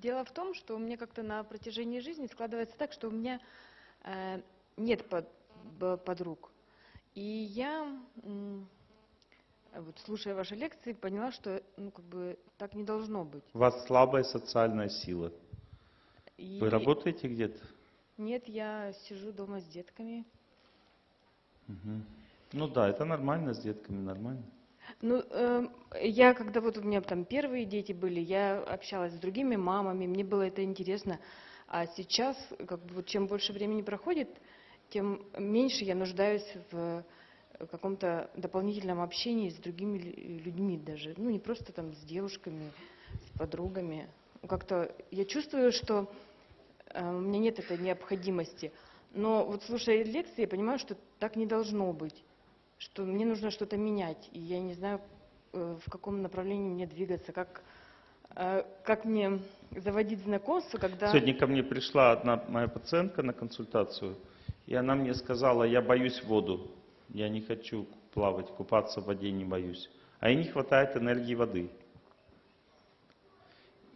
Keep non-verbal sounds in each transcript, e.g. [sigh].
Дело в том, что у меня как-то на протяжении жизни складывается так, что у меня э, нет под, подруг. И я, м, вот слушая ваши лекции, поняла, что ну, как бы так не должно быть. У вас слабая социальная сила. И Вы работаете где-то? Нет, я сижу дома с детками. Мгм. Ну да, это нормально, с детками нормально. Ну, эм, я, когда вот у меня там первые дети были, я общалась с другими мамами, мне было это интересно. А сейчас, как бы, вот чем больше времени проходит, тем меньше я нуждаюсь в э, каком-то дополнительном общении с другими лю- людьми даже. Ну, не просто там с девушками, с подругами. Как-то я чувствую, что э, у меня нет этой необходимости. Но вот слушая лекции, я понимаю, что так не должно быть что мне нужно что-то менять, и я не знаю, э, в каком направлении мне двигаться, как, э, как мне заводить знакомство, когда... Сегодня ко мне пришла одна моя пациентка на консультацию, и она мне сказала, я боюсь воду, я не хочу плавать, купаться в воде не боюсь. А ей не хватает энергии воды.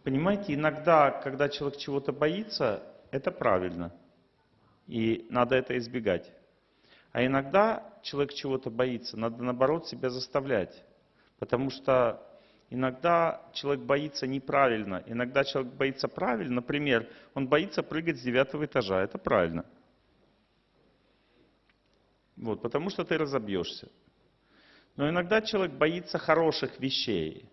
Понимаете, иногда, когда человек чего-то боится, это правильно. И надо это избегать. А иногда человек чего-то боится, надо наоборот себя заставлять. Потому что иногда человек боится неправильно, иногда человек боится правильно. Например, он боится прыгать с девятого этажа, это правильно. Вот, потому что ты разобьешься. Но иногда человек боится хороших вещей.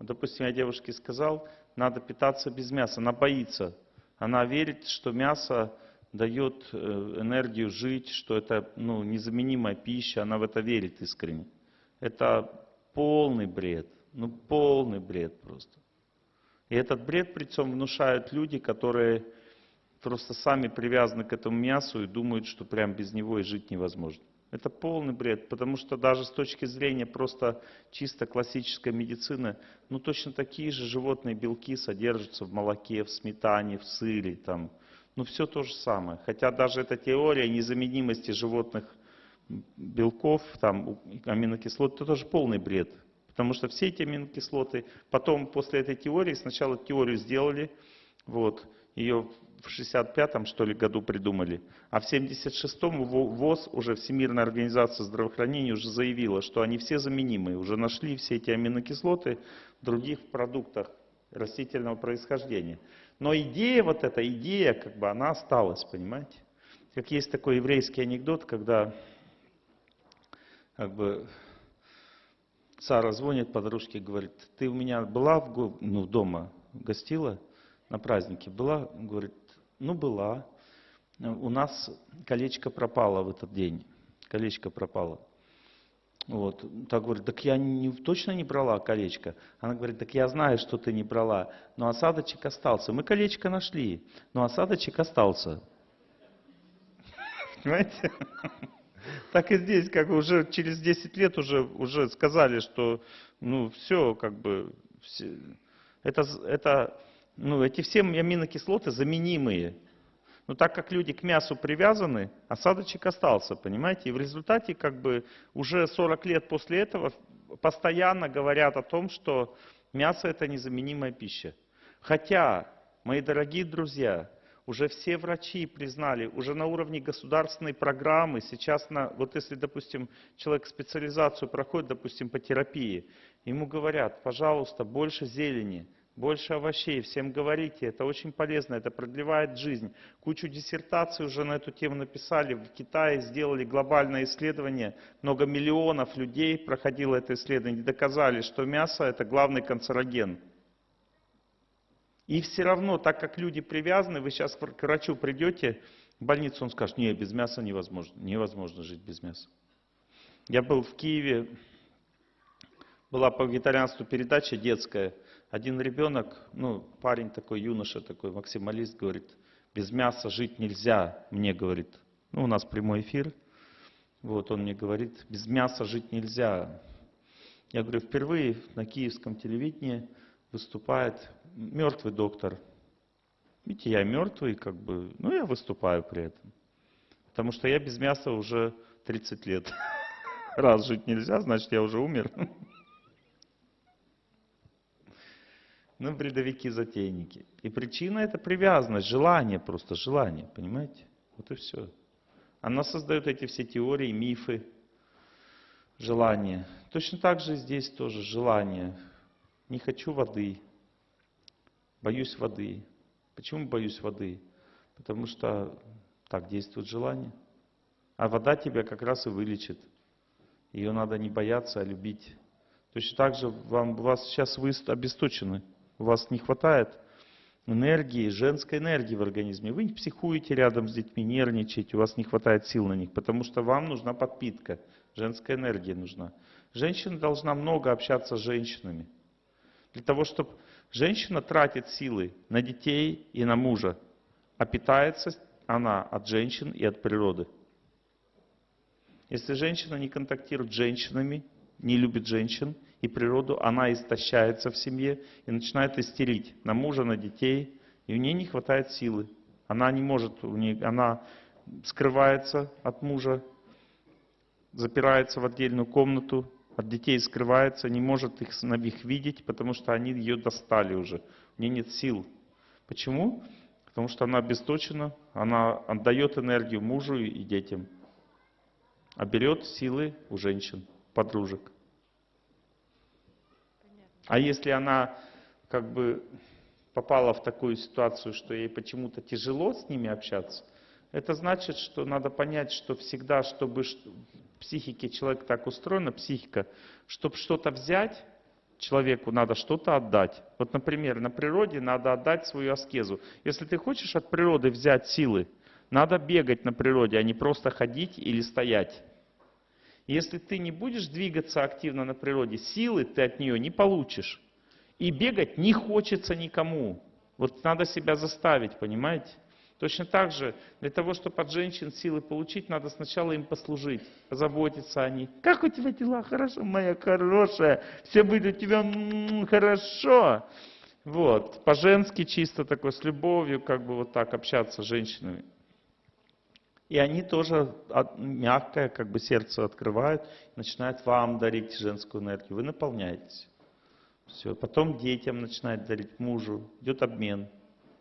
Вот, допустим, я девушке сказал, надо питаться без мяса. Она боится. Она верит, что мясо дает э, энергию жить, что это ну, незаменимая пища. Она в это верит искренне. Это полный бред. Ну, полный бред просто. И этот бред, причем, внушают люди, которые просто сами привязаны к этому мясу и думают, что прям без него и жить невозможно. Это полный бред, потому что даже с точки зрения просто чисто классической медицины, ну точно такие же животные белки содержатся в молоке, в сметане, в сыре, там, ну все то же самое. Хотя даже эта теория незаменимости животных белков, там, аминокислот, это тоже полный бред. Потому что все эти аминокислоты, потом после этой теории, сначала теорию сделали, вот, ее в 65-м, что ли, году придумали, а в 76-м Во- ВОЗ, уже Всемирная организация здравоохранения, уже заявила, что они все заменимые, уже нашли все эти аминокислоты в других продуктах растительного происхождения. Но идея вот эта, идея, как бы, она осталась, понимаете? Как есть такой еврейский анекдот, когда как бы Сара звонит подружке, говорит, ты у меня была в, ну, дома, гостила на празднике? Была? Говорит, ну была. У нас колечко пропало в этот день. Колечко пропало. Вот. Так говорит, так я не, точно не брала колечко. Она говорит, так я знаю, что ты не брала, но осадочек остался. Мы колечко нашли, но осадочек остался. [laughs] Понимаете? [laughs] Так и здесь, как уже через 10 лет уже, уже сказали, что ну все, как бы, все, это, это, ну, эти все аминокислоты заменимые. Но так как люди к мясу привязаны, осадочек остался, понимаете? И в результате как бы уже 40 лет после этого постоянно говорят о том, что мясо это незаменимая пища. Хотя, мои дорогие друзья, уже все врачи признали, уже на уровне государственной программы, сейчас, на, вот если, допустим, человек специализацию проходит, допустим, по терапии, ему говорят, пожалуйста, больше зелени, больше овощей, всем говорите, это очень полезно, это продлевает жизнь. Кучу диссертаций уже на эту тему написали, в Китае сделали глобальное исследование, много миллионов людей проходило это исследование, доказали, что мясо это главный канцероген. И все равно, так как люди привязаны, вы сейчас к врачу придете, в больницу он скажет, не, без мяса невозможно, невозможно жить без мяса. Я был в Киеве, была по вегетарианству передача детская. Один ребенок, ну, парень такой, юноша такой, максималист, говорит, без мяса жить нельзя, мне говорит. Ну, у нас прямой эфир. Вот он мне говорит, без мяса жить нельзя. Я говорю, впервые на киевском телевидении выступает мертвый доктор. Видите, я мертвый, как бы, ну, я выступаю при этом. Потому что я без мяса уже 30 лет. [laughs] Раз жить нельзя, значит, я уже умер. [laughs] Ну, бредовики-затейники. И причина это привязанность, желание просто, желание, понимаете? Вот и все. Она создает эти все теории, мифы, желания. Точно так же здесь тоже желание. Не хочу воды, боюсь воды. Почему боюсь воды? Потому что так действует желание. А вода тебя как раз и вылечит. Ее надо не бояться, а любить. Точно так же вам, вас сейчас вы обесточены. У вас не хватает энергии, женской энергии в организме. Вы психуете рядом с детьми, нервничаете, у вас не хватает сил на них, потому что вам нужна подпитка, женская энергия нужна. Женщина должна много общаться с женщинами. Для того, чтобы женщина тратит силы на детей и на мужа, а питается она от женщин и от природы. Если женщина не контактирует с женщинами, не любит женщин и природу, она истощается в семье и начинает истерить на мужа, на детей, и у нее не хватает силы. Она не может, у нее, она скрывается от мужа, запирается в отдельную комнату, от детей скрывается, не может их, их видеть, потому что они ее достали уже. У нее нет сил. Почему? Потому что она обесточена, она отдает энергию мужу и детям, а берет силы у женщин, подружек. А если она как бы попала в такую ситуацию, что ей почему-то тяжело с ними общаться, это значит, что надо понять, что всегда, чтобы психике человека так устроена, психика, чтобы что-то взять, человеку надо что-то отдать. Вот, например, на природе надо отдать свою аскезу. Если ты хочешь от природы взять силы, надо бегать на природе, а не просто ходить или стоять. Если ты не будешь двигаться активно на природе, силы ты от нее не получишь. И бегать не хочется никому. Вот надо себя заставить, понимаете? Точно так же, для того, чтобы от женщин силы получить, надо сначала им послужить, позаботиться о них. Как у тебя дела? Хорошо, моя хорошая. Все будет у тебя м-м, хорошо. Вот, по-женски чисто такой, с любовью, как бы вот так общаться с женщинами. И они тоже мягкое, как бы сердце открывают, начинают вам дарить женскую энергию. Вы наполняетесь. Все. Потом детям начинают дарить, мужу. Идет обмен.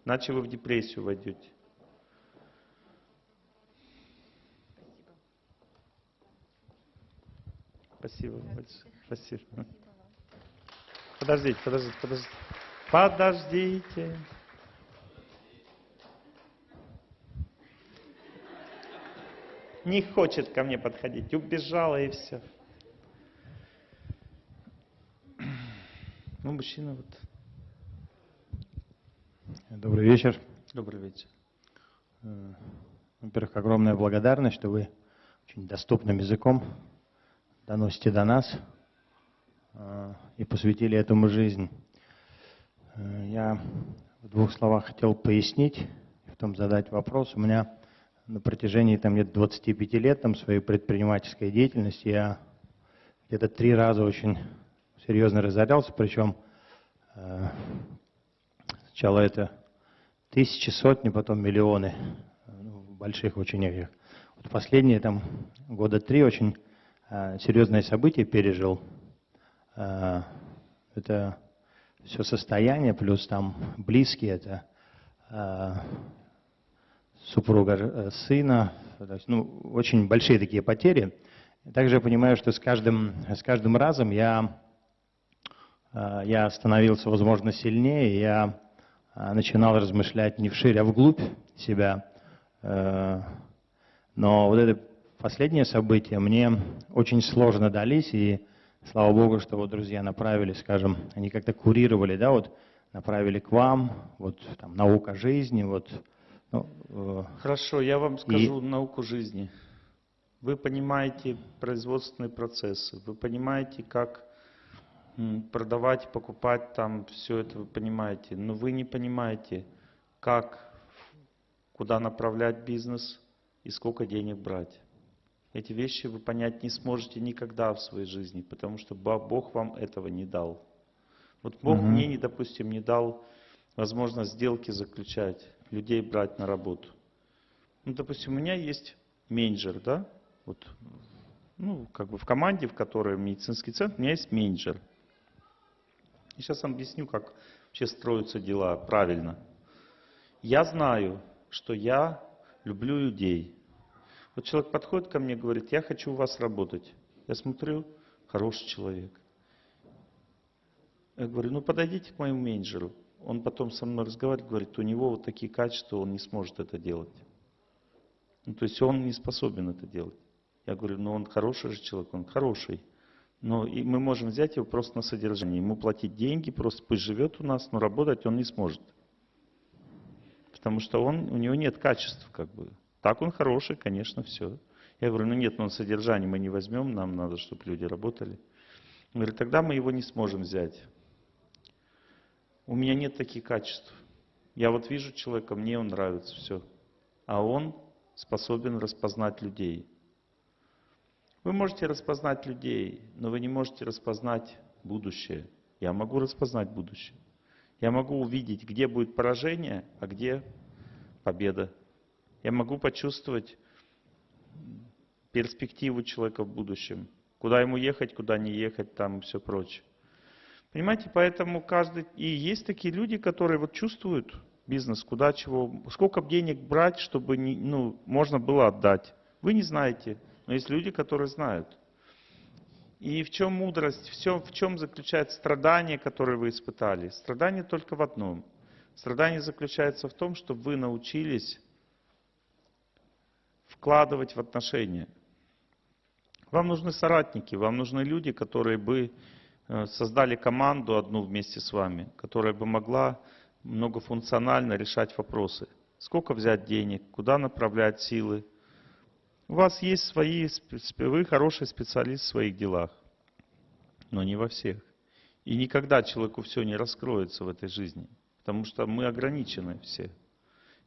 Иначе вы в депрессию войдете. Спасибо большое. Спасибо. Подождите, подождите, подождите. Подождите. Не хочет ко мне подходить. Убежала и все. Ну, мужчина вот. Добрый вечер. Добрый вечер. Э, во-первых, огромная благодарность, что вы очень доступным языком доносите до нас э, и посвятили этому жизнь. Э, я в двух словах хотел пояснить, потом задать вопрос. У меня на протяжении там, где 25 лет там, своей предпринимательской деятельности я где-то три раза очень серьезно разорялся, причем э, сначала это тысячи, сотни, потом миллионы, ну, больших очень их. Вот последние там года три очень Э, серьезное событие пережил. Э, это все состояние, плюс там близкие, это э, супруга сына, ну, очень большие такие потери. Также я понимаю, что с каждым, с каждым разом я, я становился, возможно, сильнее, я начинал размышлять не вширь, а вглубь себя. Но вот это последние события мне очень сложно дались, и слава Богу, что вот друзья направили, скажем, они как-то курировали, да, вот направили к вам, вот там наука жизни, вот. Ну, э, Хорошо, я вам скажу и... науку жизни. Вы понимаете производственные процессы, вы понимаете, как продавать, покупать там, все это вы понимаете, но вы не понимаете, как, куда направлять бизнес и сколько денег брать. Эти вещи вы понять не сможете никогда в своей жизни, потому что Бог вам этого не дал. Вот Бог угу. мне, допустим, не дал возможность сделки заключать, людей брать на работу. Ну, допустим, у меня есть менеджер, да, вот, ну, как бы в команде, в которой медицинский центр, у меня есть менеджер. И сейчас объясню, как вообще строятся дела правильно. Я знаю, что я люблю людей. Вот человек подходит ко мне и говорит, я хочу у вас работать. Я смотрю, хороший человек. Я говорю, ну подойдите к моему менеджеру. Он потом со мной разговаривает, говорит, у него вот такие качества, он не сможет это делать. Ну, то есть он не способен это делать. Я говорю, ну он хороший же человек, он хороший. Но и мы можем взять его просто на содержание, ему платить деньги, просто пусть живет у нас, но работать он не сможет. Потому что он, у него нет качеств, как бы. Так он хороший, конечно, все. Я говорю, ну нет, но ну, содержание мы не возьмем, нам надо, чтобы люди работали. Он говорит, тогда мы его не сможем взять. У меня нет таких качеств. Я вот вижу человека, мне он нравится, все. А он способен распознать людей. Вы можете распознать людей, но вы не можете распознать будущее. Я могу распознать будущее. Я могу увидеть, где будет поражение, а где победа. Я могу почувствовать перспективу человека в будущем. Куда ему ехать, куда не ехать, там и все прочее. Понимаете, поэтому каждый... И есть такие люди, которые вот чувствуют бизнес, куда чего, сколько денег брать, чтобы не, ну, можно было отдать. Вы не знаете. Но есть люди, которые знают. И в чем мудрость, все, в чем заключается страдание, которое вы испытали? Страдание только в одном. Страдание заключается в том, что вы научились вкладывать в отношения. Вам нужны соратники, вам нужны люди, которые бы создали команду одну вместе с вами, которая бы могла многофункционально решать вопросы. Сколько взять денег, куда направлять силы, у вас есть свои, вы хороший специалист в своих делах, но не во всех. И никогда человеку все не раскроется в этой жизни, потому что мы ограничены все.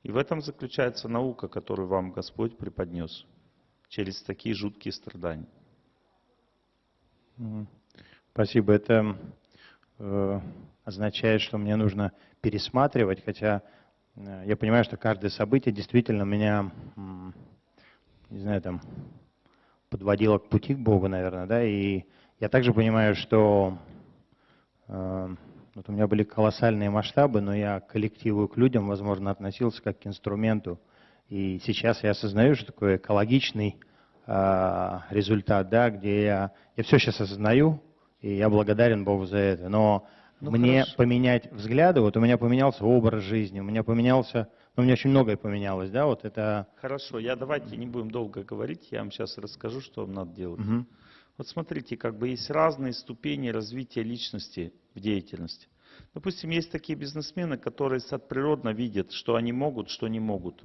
И в этом заключается наука, которую вам Господь преподнес через такие жуткие страдания. Спасибо. Это э, означает, что мне нужно пересматривать, хотя э, я понимаю, что каждое событие действительно меня не знаю, там, подводила к пути к Богу, наверное, да, и я также понимаю, что э, вот у меня были колоссальные масштабы, но я к коллективу и к людям, возможно, относился как к инструменту. И сейчас я осознаю, что такое экологичный результат, да, где я, я все сейчас осознаю, и я благодарен Богу за это. Но ну, мне хорошо. поменять взгляды, вот у меня поменялся образ жизни, у меня поменялся но у меня очень многое поменялось, да, вот это... Хорошо, я давайте не будем долго говорить, я вам сейчас расскажу, что вам надо делать. Угу. Вот смотрите, как бы есть разные ступени развития личности в деятельности. Допустим, есть такие бизнесмены, которые природно видят, что они могут, что не могут.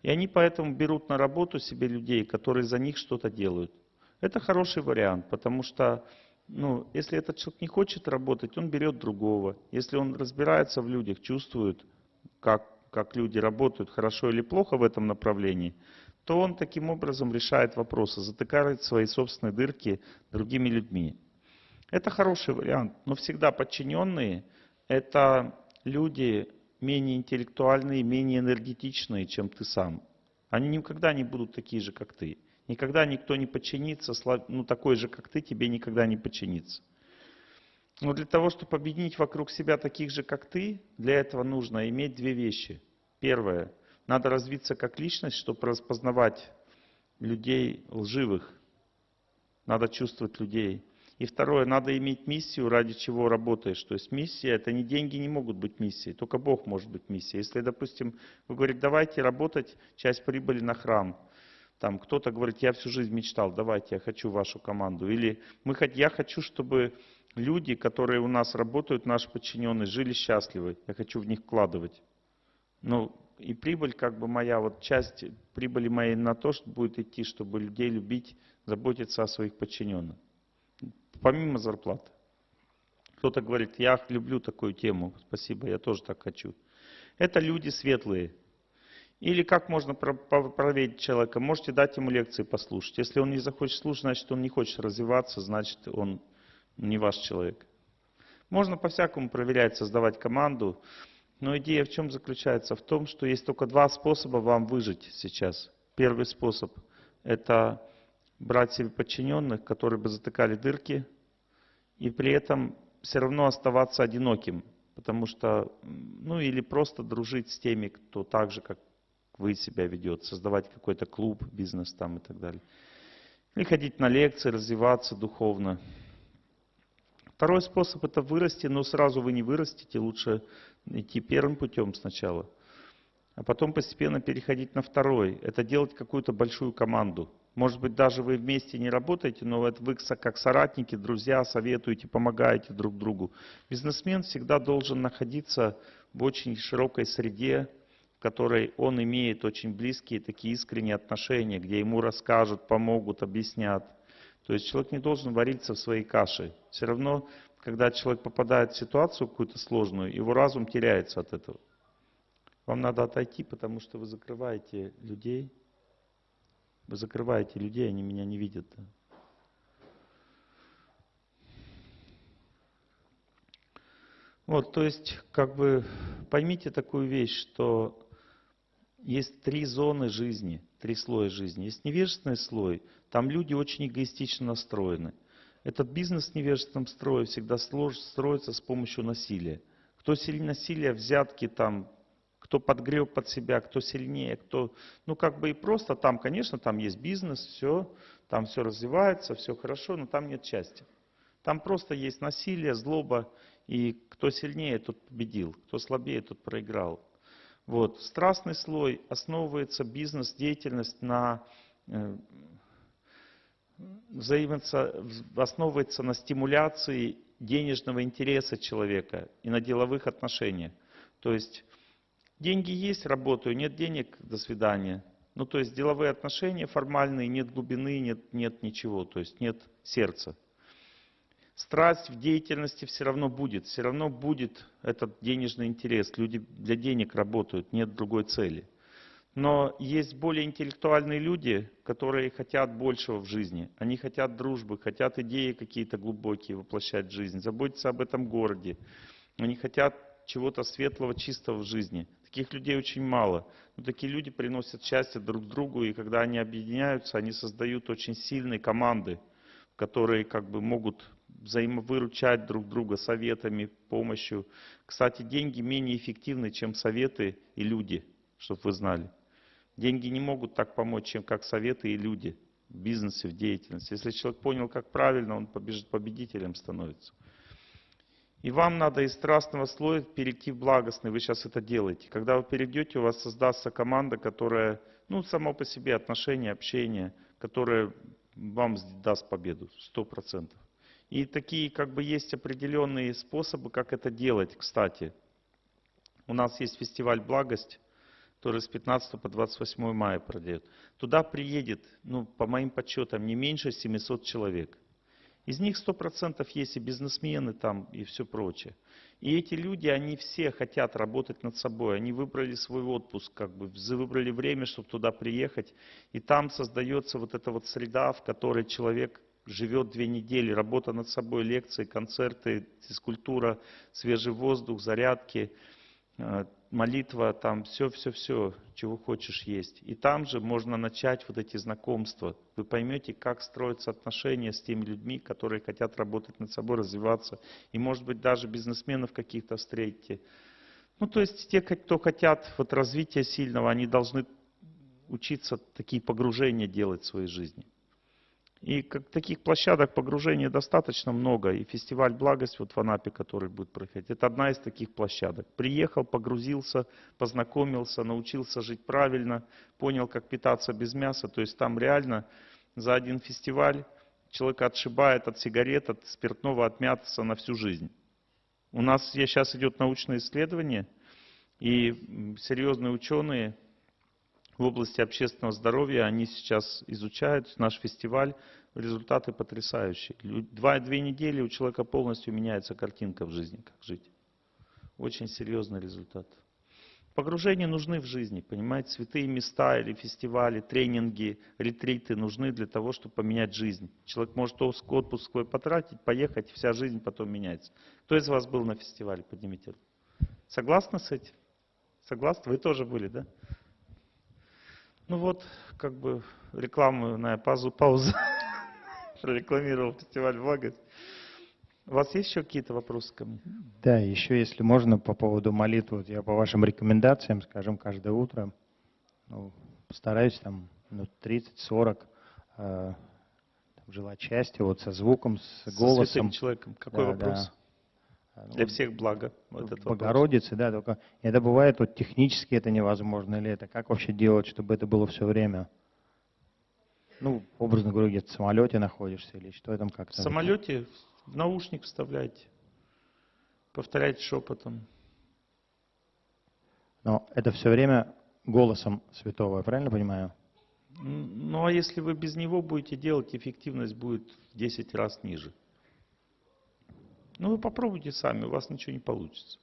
И они поэтому берут на работу себе людей, которые за них что-то делают. Это хороший вариант, потому что ну, если этот человек не хочет работать, он берет другого. Если он разбирается в людях, чувствует, как как люди работают, хорошо или плохо в этом направлении, то он таким образом решает вопросы, затыкает свои собственные дырки другими людьми. Это хороший вариант, но всегда подчиненные – это люди менее интеллектуальные, менее энергетичные, чем ты сам. Они никогда не будут такие же, как ты. Никогда никто не подчинится, ну такой же, как ты, тебе никогда не подчинится. Но для того, чтобы объединить вокруг себя таких же, как ты, для этого нужно иметь две вещи. Первое. Надо развиться как личность, чтобы распознавать людей лживых. Надо чувствовать людей. И второе, надо иметь миссию, ради чего работаешь. То есть миссия, это не деньги не могут быть миссией, только Бог может быть миссией. Если, допустим, вы говорите, давайте работать, часть прибыли на храм. Там кто-то говорит, я всю жизнь мечтал, давайте, я хочу вашу команду. Или мы, я хочу, чтобы люди, которые у нас работают, наши подчиненные, жили счастливы. Я хочу в них вкладывать. Ну, и прибыль, как бы моя, вот часть прибыли моей на то, что будет идти, чтобы людей любить, заботиться о своих подчиненных. Помимо зарплаты. Кто-то говорит, я люблю такую тему, спасибо, я тоже так хочу. Это люди светлые. Или как можно проверить человека? Можете дать ему лекции послушать. Если он не захочет слушать, значит он не хочет развиваться, значит он не ваш человек. Можно по-всякому проверять, создавать команду. Но идея в чем заключается? В том, что есть только два способа вам выжить сейчас. Первый способ – это брать себе подчиненных, которые бы затыкали дырки, и при этом все равно оставаться одиноким. Потому что, ну или просто дружить с теми, кто так же, как вы себя ведет, создавать какой-то клуб, бизнес там и так далее. Или ходить на лекции, развиваться духовно. Второй способ это вырасти, но сразу вы не вырастете, лучше идти первым путем сначала, а потом постепенно переходить на второй. Это делать какую-то большую команду. Может быть, даже вы вместе не работаете, но это вы как соратники, друзья, советуете, помогаете друг другу. Бизнесмен всегда должен находиться в очень широкой среде, которой он имеет очень близкие такие искренние отношения, где ему расскажут, помогут, объяснят. То есть человек не должен вариться в своей каше. Все равно, когда человек попадает в ситуацию какую-то сложную, его разум теряется от этого. Вам надо отойти, потому что вы закрываете людей. Вы закрываете людей, они меня не видят. Вот, то есть, как бы поймите такую вещь, что есть три зоны жизни, три слоя жизни. Есть невежественный слой, там люди очень эгоистично настроены. Этот бизнес в невежественном строе всегда строится с помощью насилия. Кто сильнее насилия, взятки там, кто подгрел под себя, кто сильнее, кто... Ну, как бы и просто там, конечно, там есть бизнес, все, там все развивается, все хорошо, но там нет счастья. Там просто есть насилие, злоба, и кто сильнее, тот победил, кто слабее, тот проиграл. Вот. Страстный слой основывается бизнес-деятельность на э, основывается на стимуляции денежного интереса человека и на деловых отношениях. То есть деньги есть, работаю, нет денег, до свидания. Ну, то есть деловые отношения формальные, нет глубины, нет, нет ничего, то есть нет сердца. Страсть в деятельности все равно будет, все равно будет этот денежный интерес. Люди для денег работают, нет другой цели. Но есть более интеллектуальные люди, которые хотят большего в жизни. Они хотят дружбы, хотят идеи какие-то глубокие воплощать в жизнь, заботиться об этом городе. Они хотят чего-то светлого, чистого в жизни. Таких людей очень мало. Но такие люди приносят счастье друг другу, и когда они объединяются, они создают очень сильные команды, которые как бы могут взаимовыручать друг друга советами, помощью. Кстати, деньги менее эффективны, чем советы и люди, чтобы вы знали. Деньги не могут так помочь, чем как советы и люди в бизнесе, в деятельности. Если человек понял, как правильно, он побежит победителем становится. И вам надо из страстного слоя перейти в благостный. Вы сейчас это делаете. Когда вы перейдете, у вас создастся команда, которая, ну, само по себе отношения, общение, которое вам даст победу, сто процентов. И такие, как бы, есть определенные способы, как это делать, кстати. У нас есть фестиваль «Благость», который с 15 по 28 мая пройдет. Туда приедет, ну, по моим подсчетам, не меньше 700 человек. Из них 100% есть и бизнесмены там, и все прочее. И эти люди, они все хотят работать над собой. Они выбрали свой отпуск, как бы выбрали время, чтобы туда приехать. И там создается вот эта вот среда, в которой человек живет две недели. Работа над собой, лекции, концерты, физкультура, свежий воздух, зарядки, э, молитва, там все-все-все, чего хочешь есть. И там же можно начать вот эти знакомства. Вы поймете, как строятся отношения с теми людьми, которые хотят работать над собой, развиваться. И, может быть, даже бизнесменов каких-то встретите. Ну, то есть те, кто хотят вот развития сильного, они должны учиться такие погружения делать в своей жизни. И как таких площадок погружения достаточно много. И фестиваль «Благость» вот в Анапе, который будет проходить, это одна из таких площадок. Приехал, погрузился, познакомился, научился жить правильно, понял, как питаться без мяса. То есть там реально за один фестиваль человека отшибает от сигарет, от спиртного, от мяса на всю жизнь. У нас сейчас идет научное исследование, и серьезные ученые в области общественного здоровья, они сейчас изучают наш фестиваль, результаты потрясающие. Лю- Два, две недели у человека полностью меняется картинка в жизни, как жить. Очень серьезный результат. Погружения нужны в жизни, понимаете, святые места или фестивали, тренинги, ретриты нужны для того, чтобы поменять жизнь. Человек может отпуск свой потратить, поехать, вся жизнь потом меняется. Кто из вас был на фестивале? Поднимите руку. Согласны с этим? Согласны? Вы тоже были, да? Ну вот, как бы рекламную паузу, паузу [laughs] прорекламировал фестиваль «Благость». У вас есть еще какие-то вопросы ко мне? Да, еще если можно по поводу молитвы, вот я по вашим рекомендациям, скажем, каждое утро ну, постараюсь там минут 30-40 э, желать счастья вот со звуком, с Со голосом. святым человеком. Какой Да, вопрос? да. Для всех благо. Вот. Богородицы, да, только это бывает вот технически это невозможно или это как вообще делать, чтобы это было все время? Ну, образно говоря, где-то в самолете находишься или что там В как-то? самолете в наушник вставляйте. Повторяйте шепотом. Но это все время голосом святого, я правильно понимаю? Ну а если вы без него будете делать, эффективность будет в 10 раз ниже. Ну вы попробуйте сами, у вас ничего не получится.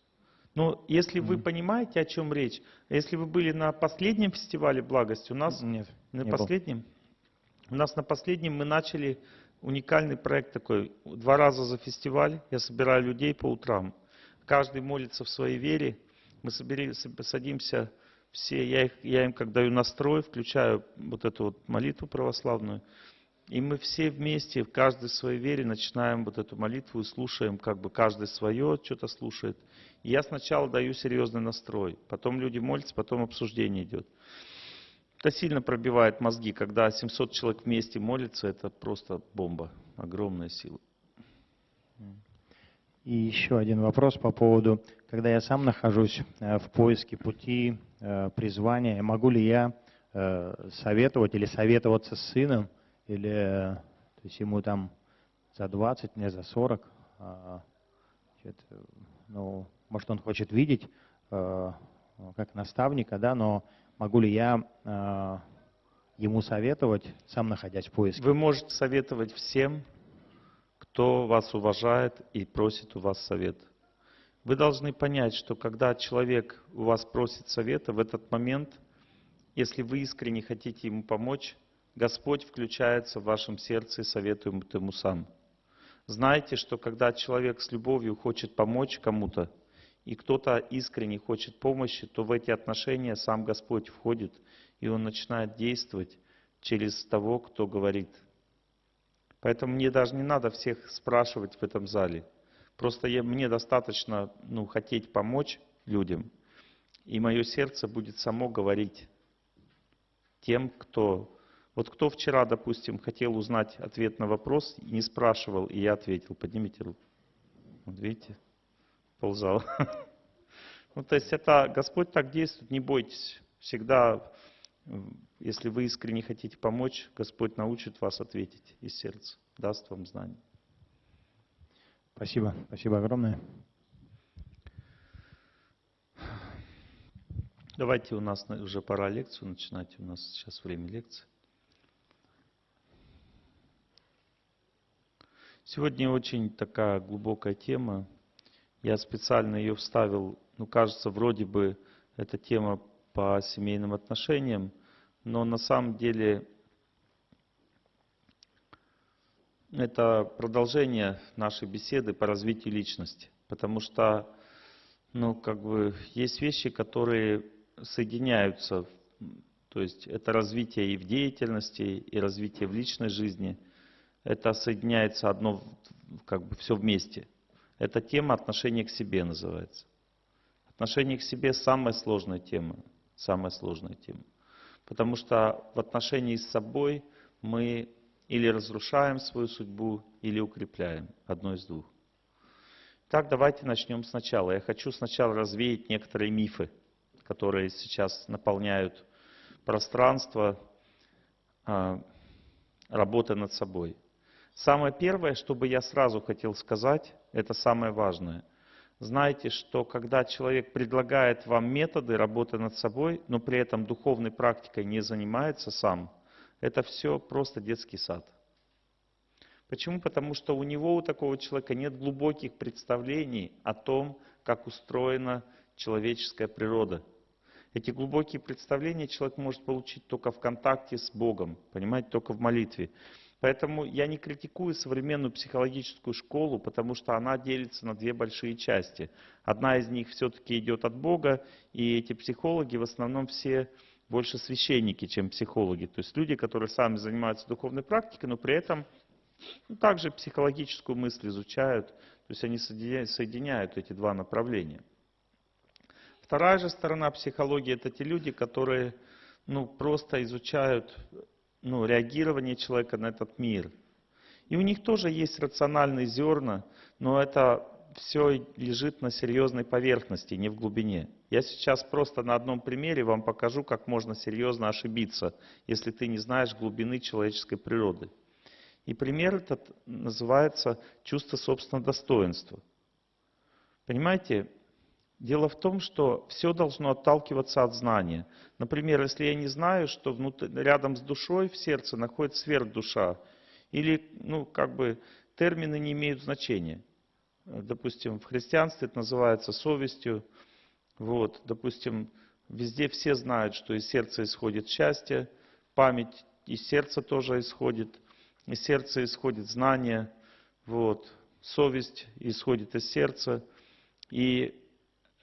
Но если вы понимаете, о чем речь, если вы были на последнем фестивале благости, у нас Нет, на не был. последнем, у нас на последнем мы начали уникальный проект такой. Два раза за фестиваль я собираю людей по утрам. Каждый молится в своей вере. Мы собери- соб- садимся все, я, их, я им как даю настрой, включаю вот эту вот молитву православную. И мы все вместе, в своей вере, начинаем вот эту молитву и слушаем, как бы каждый свое что-то слушает. И я сначала даю серьезный настрой, потом люди молятся, потом обсуждение идет. Это сильно пробивает мозги, когда 700 человек вместе молятся, это просто бомба, огромная сила. И еще один вопрос по поводу, когда я сам нахожусь э, в поиске пути э, призвания, могу ли я э, советовать или советоваться с сыном, или то есть ему там за 20, мне за 40, а, значит, ну, может он хочет видеть э, как наставника, да, но могу ли я э, ему советовать, сам находясь в поиске? Вы можете советовать всем, кто вас уважает и просит у вас совет. Вы должны понять, что когда человек у вас просит совета, в этот момент, если вы искренне хотите ему помочь, Господь включается в вашем сердце и советует ему сам. Знайте, что когда человек с любовью хочет помочь кому-то, и кто-то искренне хочет помощи, то в эти отношения сам Господь входит, и Он начинает действовать через того, кто говорит. Поэтому мне даже не надо всех спрашивать в этом зале. Просто я, мне достаточно ну, хотеть помочь людям, и мое сердце будет само говорить тем, кто... Вот кто вчера, допустим, хотел узнать ответ на вопрос, не спрашивал, и я ответил. Поднимите руку. Вот видите, ползал. [laughs] Ну, то есть это Господь так действует, не бойтесь. Всегда, если вы искренне хотите помочь, Господь научит вас ответить из сердца, даст вам знания. Спасибо, спасибо огромное. Давайте у нас на- уже пора лекцию начинать, у нас сейчас время лекции. Сегодня очень такая глубокая тема. Я специально ее вставил, ну кажется, вроде бы эта тема по семейным отношениям, но на самом деле это продолжение нашей беседы по развитию личности. Потому что, ну, как бы, есть вещи, которые соединяются. То есть это развитие и в деятельности, и развитие в личной жизни. Это соединяется одно, как бы, все вместе. Эта тема отношения к себе называется. Отношение к себе самая сложная тема. Самая сложная тема. Потому что в отношении с собой мы или разрушаем свою судьбу, или укрепляем. Одно из двух. Так, давайте начнем сначала. Я хочу сначала развеять некоторые мифы, которые сейчас наполняют пространство а, работы над собой. Самое первое, что бы я сразу хотел сказать, это самое важное. Знайте, что когда человек предлагает вам методы работы над собой, но при этом духовной практикой не занимается сам, это все просто детский сад. Почему? Потому что у него, у такого человека нет глубоких представлений о том, как устроена человеческая природа. Эти глубокие представления человек может получить только в контакте с Богом, понимаете, только в молитве. Поэтому я не критикую современную психологическую школу, потому что она делится на две большие части. Одна из них все-таки идет от Бога, и эти психологи в основном все больше священники, чем психологи. То есть люди, которые сами занимаются духовной практикой, но при этом Ну, также психологическую мысль изучают, то есть они соединя- соединяют эти два направления. Вторая же сторона психологии это те люди, которые ну, просто изучают ну, реагирование человека на этот мир. И у них тоже есть рациональные зерна, но это все лежит на серьезной поверхности, не в глубине. Я сейчас просто на одном примере вам покажу, как можно серьезно ошибиться, если ты не знаешь глубины человеческой природы. И пример этот называется чувство собственного достоинства. Понимаете, дело в том, что все должно отталкиваться от знания. Например, если я не знаю, что внутри, рядом с душой в сердце находится сверхдуша, или, ну, как бы, термины не имеют значения. Допустим, в христианстве это называется совестью. Вот, допустим, везде все знают, что из сердца исходит счастье, память из сердца тоже исходит, из сердца исходит знание, вот, совесть исходит из сердца. И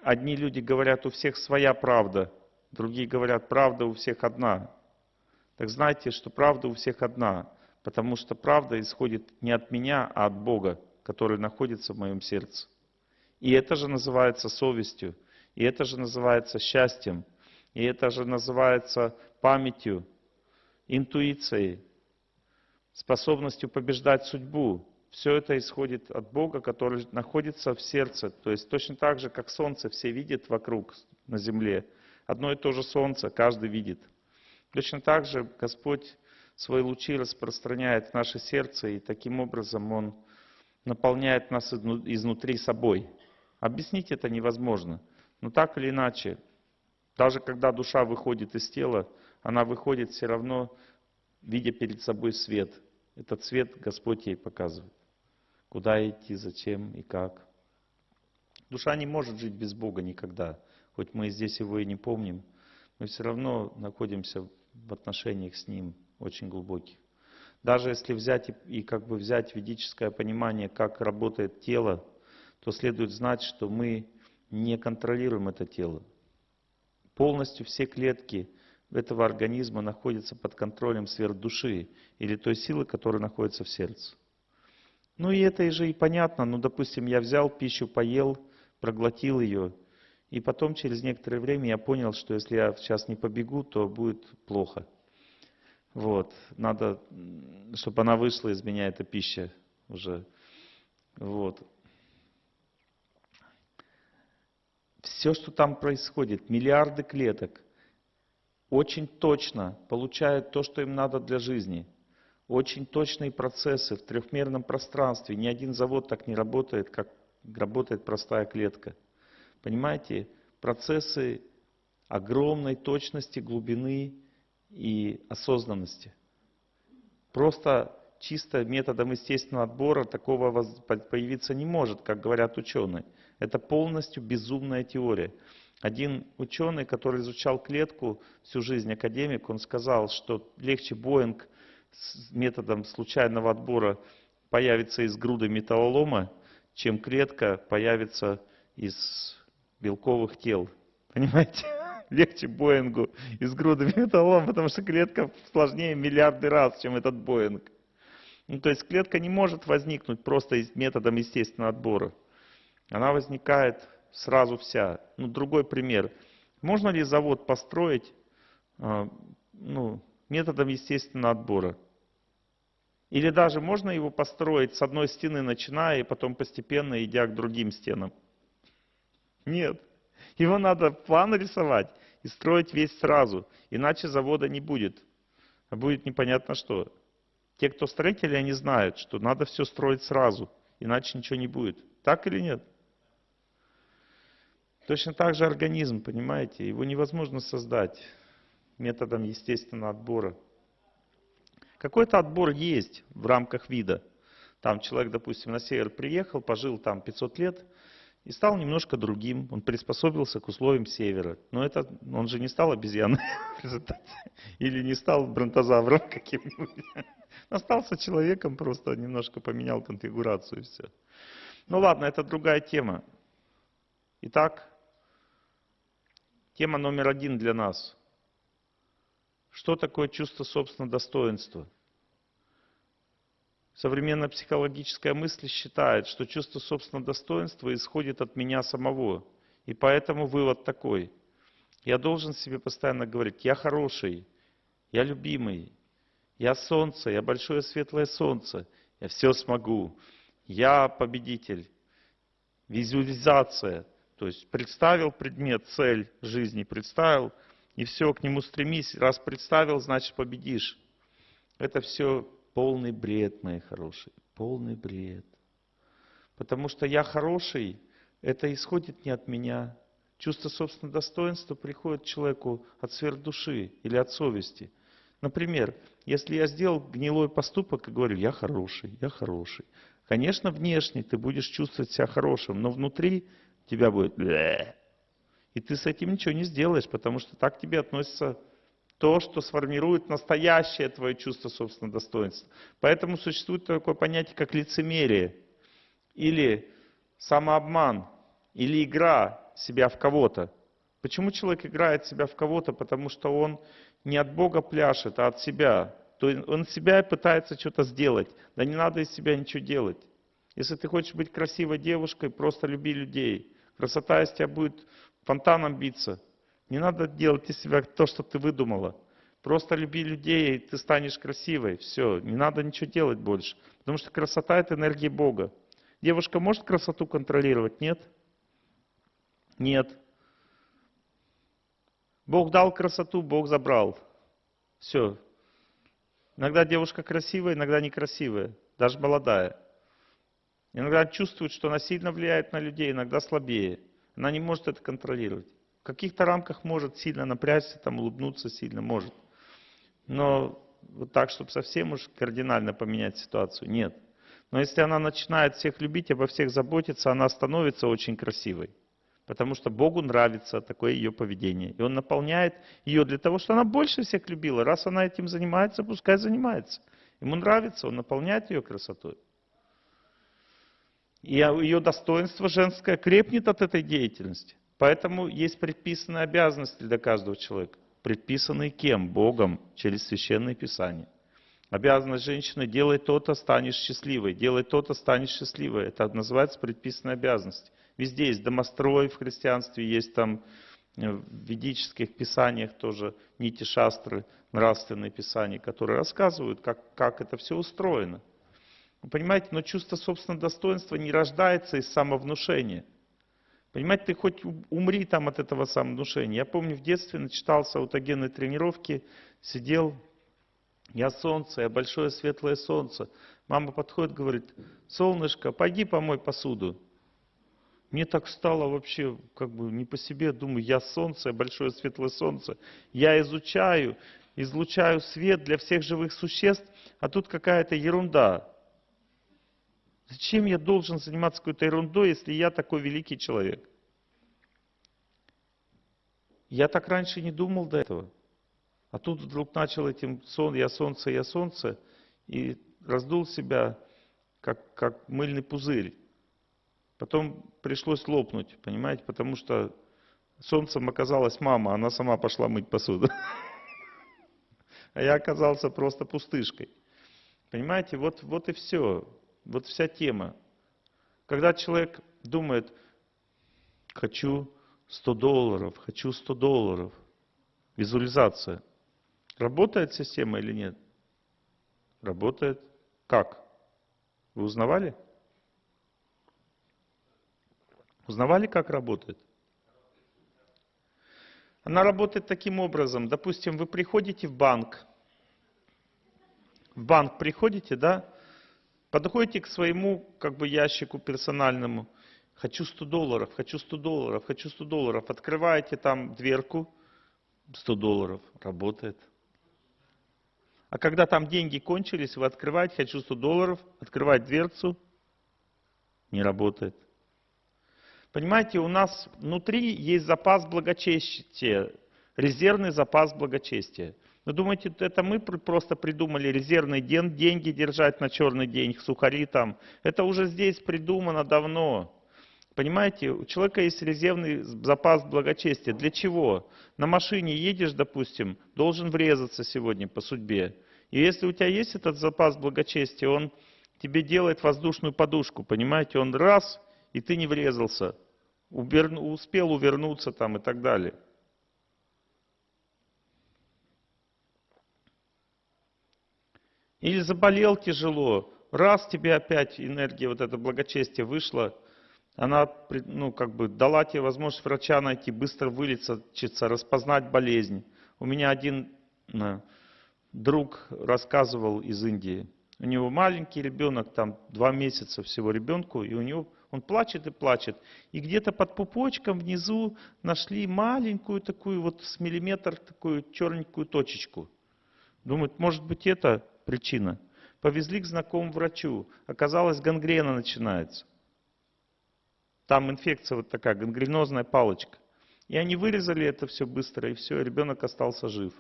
одни люди говорят, у всех своя правда, другие говорят, правда у всех одна. Так знайте, что правда у всех одна, потому что правда исходит не от меня, а от Бога, который находится в моем сердце. И это же называется совестью, и это же называется счастьем, и это же называется памятью, интуицией, способностью побеждать судьбу. Все это исходит от Бога, который находится в сердце. То есть точно так же, как солнце все видят вокруг на земле. Одно и то же солнце каждый видит. Точно так же Господь свои лучи распространяет в наше сердце, и таким образом Он наполняет нас изнутри собой. Объяснить это невозможно. Но так или иначе, даже когда душа выходит из тела, она выходит все равно, видя перед собой свет. Этот свет Господь ей показывает. Куда идти, зачем и как. Душа не может жить без Бога никогда. Хоть мы здесь его и не помним, мы все равно находимся в отношениях с Ним очень глубоких. Даже если взять и, и как бы взять ведическое понимание, как работает тело, то следует знать, что мы не контролируем это тело. Полностью все клетки этого организма находятся под контролем сверхдуши или той силы, которая находится в сердце. Ну и это же и понятно. Ну, допустим, я взял пищу, поел, проглотил ее, и потом через некоторое время я понял, что если я сейчас не побегу, то будет плохо. Вот, надо, чтобы она вышла из меня, эта пища уже. Вот. Все, что там происходит, миллиарды клеток, очень точно получают то, что им надо для жизни. Очень точные процессы в трехмерном пространстве. Ни один завод так не работает, как работает простая клетка. Понимаете, процессы огромной точности, глубины и осознанности. Просто чисто методом естественного отбора такого появиться не может, как говорят ученые. Это полностью безумная теория. Один ученый, который изучал клетку всю жизнь, академик, он сказал, что легче Боинг методом случайного отбора появится из груды металлолома, чем клетка появится из белковых тел. Понимаете? [laughs] Легче Боингу из груды металлолома, потому что клетка сложнее миллиарды раз, чем этот Боинг. Ну, то есть клетка не может возникнуть просто методом естественного отбора. Она возникает сразу вся. Ну, другой пример. Можно ли завод построить а, ну, методом естественного отбора? Или даже можно его построить с одной стены начиная и потом постепенно идя к другим стенам? Нет. Его надо план рисовать и строить весь сразу, иначе завода не будет. А будет непонятно что. Те, кто строители, они знают, что надо все строить сразу, иначе ничего не будет. Так или нет? Точно так же организм, понимаете, его невозможно создать методом естественного отбора. Какой-то отбор есть в рамках вида. Там человек, допустим, на север приехал, пожил там 500 лет и стал немножко другим. Он приспособился к условиям севера. Но это, он же не стал обезьяной [laughs] в результате. Или не стал бронтозавром [laughs] каким-нибудь. Остался человеком, просто немножко поменял конфигурацию и все. Ну ладно, это другая тема. Итак, тема номер один для нас. Что такое чувство собственного достоинства? Современная психологическая мысль считает, что чувство собственного достоинства исходит от меня самого. И поэтому вывод такой. Я должен себе постоянно говорить, я хороший, я любимый, я солнце, я большое светлое солнце, я все смогу, я победитель. Визуализация, то есть представил предмет, цель жизни, представил, и все, к нему стремись. Раз представил, значит победишь. Это все полный бред, мои хорошие, полный бред. Потому что я хороший, это исходит не от меня. Чувство собственного достоинства приходит человеку от сфер души или от совести. Например, если я сделал гнилой поступок и говорю, я хороший, я хороший. Конечно, внешне ты будешь чувствовать себя хорошим, но внутри тебя будет и ты с этим ничего не сделаешь, потому что так к тебе относится то, что сформирует настоящее твое чувство собственного достоинства. Поэтому существует такое понятие, как лицемерие, или самообман, или игра себя в кого-то. Почему человек играет себя в кого-то? Потому что он не от Бога пляшет, а от себя. То есть он себя пытается что-то сделать. Да не надо из себя ничего делать. Если ты хочешь быть красивой девушкой, просто люби людей. Красота из тебя будет фонтаном биться. Не надо делать из себя то, что ты выдумала. Просто люби людей, и ты станешь красивой. Все, не надо ничего делать больше. Потому что красота – это энергия Бога. Девушка может красоту контролировать? Нет? Нет. Бог дал красоту, Бог забрал. Все. Иногда девушка красивая, иногда некрасивая, даже молодая. Иногда чувствует, что она сильно влияет на людей, иногда слабее. Она не может это контролировать. В каких-то рамках может сильно напрячься, там улыбнуться сильно может. Но вот так, чтобы совсем уж кардинально поменять ситуацию, нет. Но если она начинает всех любить, обо всех заботиться, она становится очень красивой. Потому что Богу нравится такое ее поведение. И Он наполняет ее для того, чтобы она больше всех любила. Раз она этим занимается, пускай занимается. Ему нравится, Он наполняет ее красотой. И ее достоинство женское крепнет от этой деятельности. Поэтому есть предписанные обязанности для каждого человека. Предписанные кем? Богом, через Священное Писание. Обязанность женщины – делай то-то, станешь счастливой. Делай то-то, станешь счастливой. Это называется предписанная обязанность. Везде есть домострой в христианстве, есть там э, в ведических писаниях тоже нити шастры, нравственные писания, которые рассказывают, как, как это все устроено. Понимаете, но чувство собственного достоинства не рождается из самовнушения. Понимаете, ты хоть умри там от этого самовнушения. Я помню, в детстве начитался аутогенной тренировки, сидел, я солнце, я большое светлое солнце. Мама подходит, говорит, солнышко, пойди помой посуду. Мне так стало вообще как бы не по себе, думаю, я солнце, большое светлое солнце. Я изучаю, излучаю свет для всех живых существ, а тут какая-то ерунда. Зачем я должен заниматься какой-то ерундой, если я такой великий человек? Я так раньше не думал до этого. А тут вдруг начал этим сон, я солнце, я солнце, и раздул себя, как, как мыльный пузырь. Потом пришлось лопнуть, понимаете, потому что солнцем оказалась мама, она сама пошла мыть посуду. [laughs] А я оказался просто пустышкой. Понимаете, вот, вот и все. Вот вся тема. Когда человек думает, хочу 100 долларов, хочу 100 долларов, визуализация. Работает система или нет? Работает. Как? Вы узнавали? Узнавали, как работает? Она работает таким образом. Допустим, вы приходите в банк. В банк приходите, да? Подходите к своему как бы ящику персональному. Хочу 100 долларов, хочу 100 долларов, хочу 100 долларов. Открываете там дверку, 100 долларов, работает. А когда там деньги кончились, вы открываете, хочу 100 долларов, открывать дверцу, не работает. Понимаете, у нас внутри есть запас благочестия, резервный запас благочестия. Вы думаете, это мы просто придумали резервный день, деньги держать на черный день, сухари там? Это уже здесь придумано давно. Понимаете, у человека есть резервный запас благочестия. Для чего? На машине едешь, допустим, должен врезаться сегодня по судьбе. И если у тебя есть этот запас благочестия, он тебе делает воздушную подушку, понимаете? Он раз, и ты не врезался, успел увернуться там и так далее. Или заболел тяжело, раз тебе опять энергия, вот это благочестие вышла, она ну, как бы дала тебе возможность врача найти, быстро вылечиться, распознать болезнь. У меня один э, друг рассказывал из Индии. У него маленький ребенок, там два месяца всего ребенку, и у него он плачет и плачет. И где-то под пупочком внизу нашли маленькую такую вот с миллиметр такую черненькую точечку. Думают, может быть это причина. Повезли к знакомому врачу. Оказалось, гангрена начинается. Там инфекция вот такая, гангренозная палочка. И они вырезали это все быстро, и все, ребенок остался жив.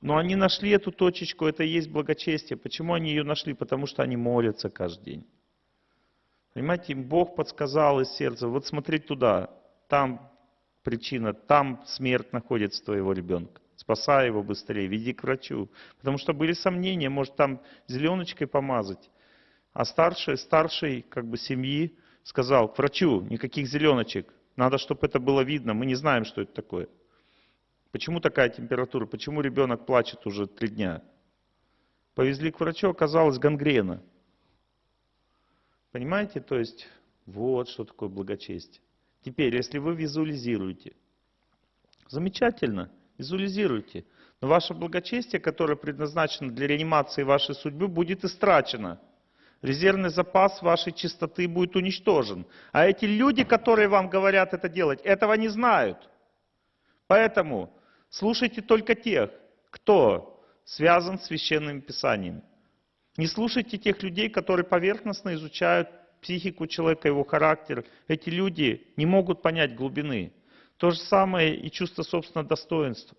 Но они нашли эту точечку, это и есть благочестие. Почему они ее нашли? Потому что они молятся каждый день. Понимаете, им Бог подсказал из сердца, вот смотри туда, там причина, там смерть находится твоего ребенка. Спасай его быстрее, веди к врачу. Потому что были сомнения, может там зеленочкой помазать. А старший, старший как бы семьи сказал к врачу, никаких зеленочек, надо, чтобы это было видно, мы не знаем, что это такое. Почему такая температура? Почему ребенок плачет уже три дня? Повезли к врачу, оказалось гангрена. Понимаете? То есть, вот что такое благочестие. Теперь, если вы визуализируете, замечательно, визуализируйте. Но ваше благочестие, которое предназначено для реанимации вашей судьбы, будет истрачено. Резервный запас вашей чистоты будет уничтожен. А эти люди, которые вам говорят это делать, этого не знают. Поэтому слушайте только тех, кто связан с священным писанием. Не слушайте тех людей, которые поверхностно изучают психику человека, его характер. Эти люди не могут понять глубины. То же самое и чувство собственного достоинства.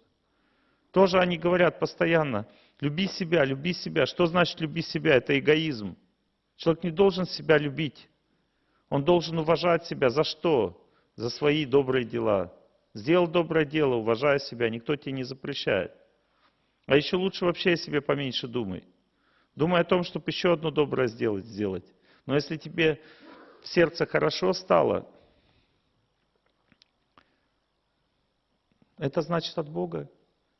Тоже они говорят постоянно, люби себя, люби себя. Что значит люби себя? Это эгоизм. Человек не должен себя любить. Он должен уважать себя. За что? За свои добрые дела. Сделал доброе дело, уважая себя, никто тебе не запрещает. А еще лучше вообще о себе поменьше думай. Думай о том, чтобы еще одно доброе сделать, сделать. Но если тебе в сердце хорошо стало, это значит от Бога.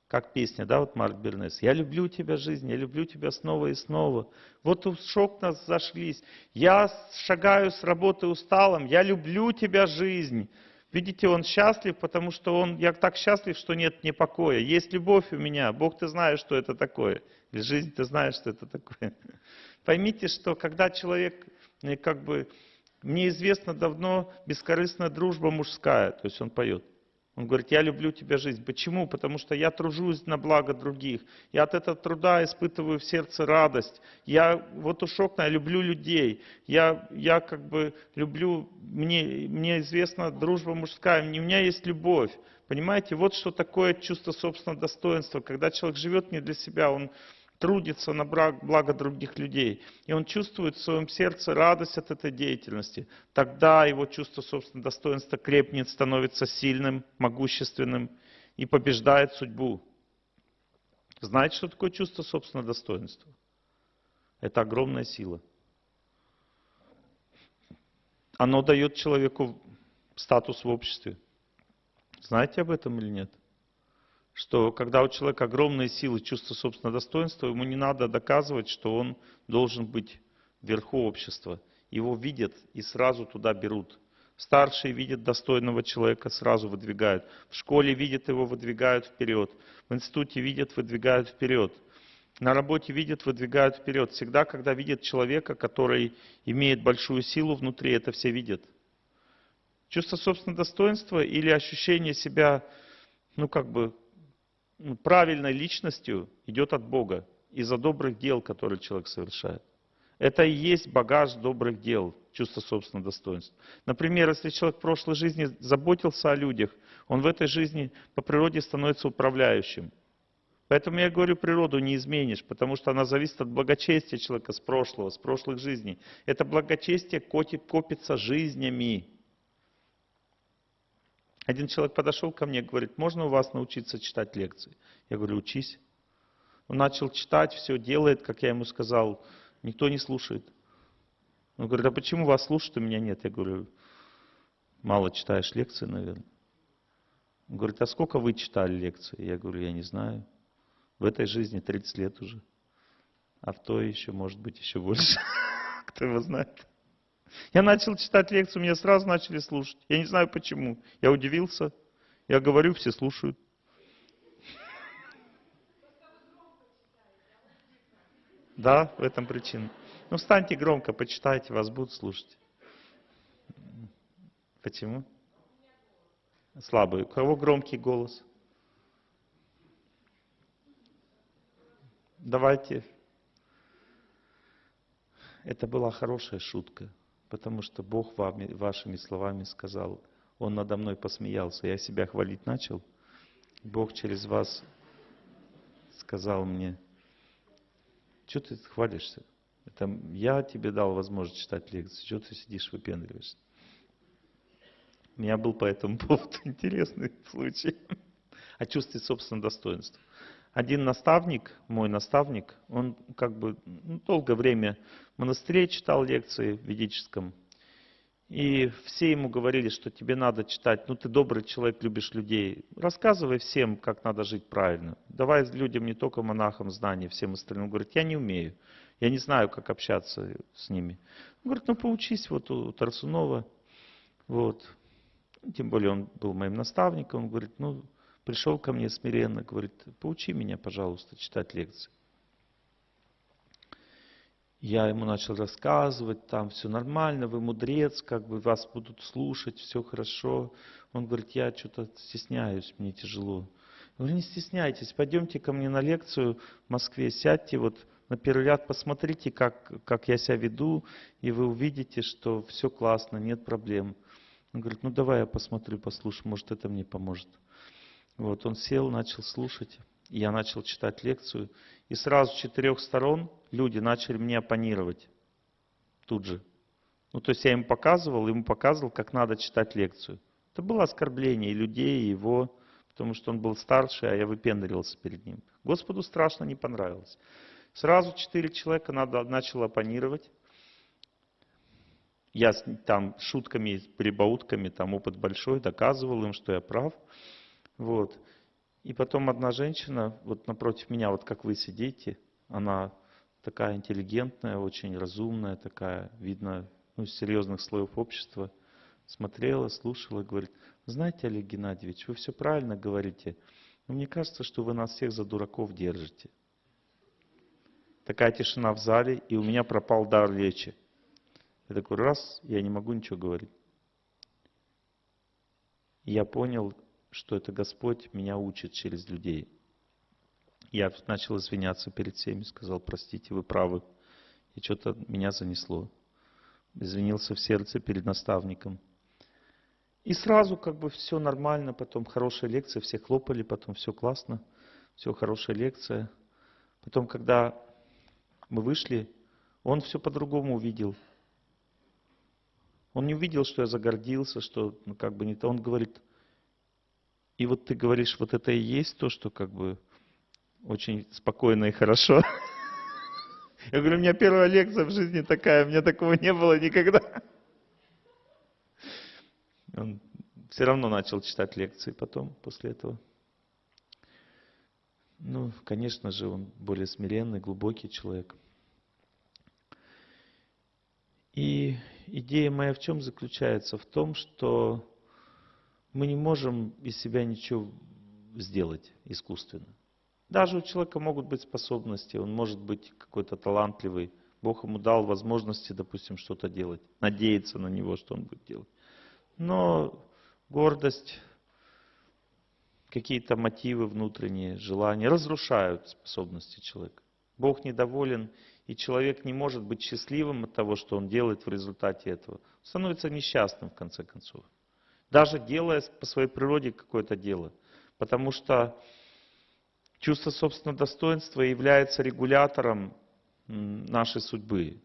Как песня, да, вот Марк Бернес. «Я люблю тебя, жизнь, я люблю тебя снова и снова». Вот у шок нас зашлись. «Я шагаю с работы усталым, я люблю тебя, жизнь». Видите, он счастлив, потому что он, я так счастлив, что нет мне покоя. Есть любовь у меня. Бог, ты знаешь, что это такое. Или жизнь, ты знаешь, что это такое. [laughs] Поймите, что когда человек, э, как бы, мне известно давно бескорыстная дружба мужская, то есть он поет. Он говорит, я люблю тебя жизнь. Почему? Потому что я тружусь на благо других. Я от этого труда испытываю в сердце радость. Я вот уж окна, я люблю людей. Я, я как бы люблю, мне, мне известна дружба мужская, у меня есть любовь. Понимаете, вот что такое чувство собственного достоинства. Когда человек живет не для себя, он трудится на благо других людей, и он чувствует в своем сердце радость от этой деятельности, тогда его чувство собственного достоинства крепнет, становится сильным, могущественным и побеждает судьбу. Знаете, что такое чувство собственного достоинства? Это огромная сила. Оно дает человеку статус в обществе. Знаете об этом или нет? Что когда у человека огромные силы, чувство собственного достоинства, ему не надо доказывать, что он должен быть вверху общества. Его видят и сразу туда берут. Старшие видят достойного человека, сразу выдвигают. В школе видят его, выдвигают вперед. В институте видят, выдвигают вперед. На работе видят, выдвигают вперед. Всегда, когда видят человека, который имеет большую силу внутри, это все видят. Чувство собственного достоинства или ощущение себя, ну как бы, правильной личностью идет от Бога из-за добрых дел, которые человек совершает. Это и есть багаж добрых дел, чувство собственного достоинства. Например, если человек в прошлой жизни заботился о людях, он в этой жизни по природе становится управляющим. Поэтому я говорю, природу не изменишь, потому что она зависит от благочестия человека с прошлого, с прошлых жизней. Это благочестие копится жизнями. Один человек подошел ко мне говорит, можно у вас научиться читать лекции? Я говорю, учись. Он начал читать, все делает, как я ему сказал. Никто не слушает. Он говорит, а почему вас слушают, а меня нет? Я говорю, мало читаешь лекции, наверное. Он говорит, а сколько вы читали лекции? Я говорю, я не знаю. В этой жизни 30 лет уже. А в той еще, может быть, еще больше. [laughs] Кто его знает. Я начал читать лекцию, меня сразу начали слушать. Я не знаю почему. Я удивился. Я говорю, все слушают. Да, в этом причина. Ну, встаньте громко, почитайте, вас будут слушать. Почему? Слабый. У кого громкий голос? Давайте. Это была хорошая шутка, потому что Бог вами, вашими словами сказал, Он надо мной посмеялся, я себя хвалить начал. Бог через вас сказал мне, что ты хвалишься? Это я тебе дал возможность читать лекции, что ты сидишь выпендриваешься? У меня был по этому [laughs] поводу интересный случай о чувстве собственного достоинства. Один наставник, мой наставник, он как бы ну, долгое время в монастыре читал лекции в ведическом. И все ему говорили, что тебе надо читать, ну ты добрый человек, любишь людей. Рассказывай всем, как надо жить правильно. Давай людям, не только монахам, знания, всем остальным. Он говорит, я не умею, я не знаю, как общаться с ними. Он говорит, ну поучись вот у Тарсунова. Вот. Тем более он был моим наставником. Он говорит, ну пришел ко мне смиренно, говорит, поучи меня, пожалуйста, читать лекции. Я ему начал рассказывать, там все нормально, вы мудрец, как бы вас будут слушать, все хорошо. Он говорит, я что-то стесняюсь, мне тяжело. Я говорю, не стесняйтесь, пойдемте ко мне на лекцию в Москве, сядьте вот на первый ряд, посмотрите, как, как я себя веду, и вы увидите, что все классно, нет проблем. Он говорит, ну давай я посмотрю, послушаю, может это мне поможет. Вот он сел, начал слушать, я начал читать лекцию, и сразу с четырех сторон люди начали мне оппонировать тут же. Ну, то есть я им показывал, ему показывал, как надо читать лекцию. Это было оскорбление и людей, и его, потому что он был старше, а я выпендривался перед ним. Господу страшно не понравилось. Сразу четыре человека надо, начал оппонировать. Я там шутками, прибаутками, там опыт большой, доказывал им, что я прав. Вот. И потом одна женщина, вот напротив меня, вот как вы сидите, она такая интеллигентная, очень разумная, такая, видно, ну, из серьезных слоев общества, смотрела, слушала, говорит, знаете, Олег Геннадьевич, вы все правильно говорите, но мне кажется, что вы нас всех за дураков держите. Такая тишина в зале, и у меня пропал дар речи. Я такой раз, я не могу ничего говорить. Я понял, что это Господь меня учит через людей. Я начал извиняться перед всеми, сказал, простите, вы правы. И что-то меня занесло. Извинился в сердце перед наставником. И сразу как бы все нормально, потом хорошая лекция, все хлопали, потом все классно, все хорошая лекция. Потом, когда мы вышли, он все по-другому увидел. Он не увидел, что я загордился, что ну, как бы не то. Он говорит, и вот ты говоришь, вот это и есть то, что как бы очень спокойно и хорошо. [laughs] Я говорю, у меня первая лекция в жизни такая, у меня такого не было никогда. Он все равно начал читать лекции потом, после этого. Ну, конечно же, он более смиренный, глубокий человек. И идея моя в чем заключается? В том, что мы не можем из себя ничего сделать искусственно. Даже у человека могут быть способности, он может быть какой-то талантливый. Бог ему дал возможности, допустим, что-то делать, надеяться на него, что он будет делать. Но гордость, какие-то мотивы внутренние, желания разрушают способности человека. Бог недоволен, и человек не может быть счастливым от того, что он делает в результате этого. Становится несчастным в конце концов даже делая по своей природе какое-то дело. Потому что чувство собственного достоинства является регулятором нашей судьбы.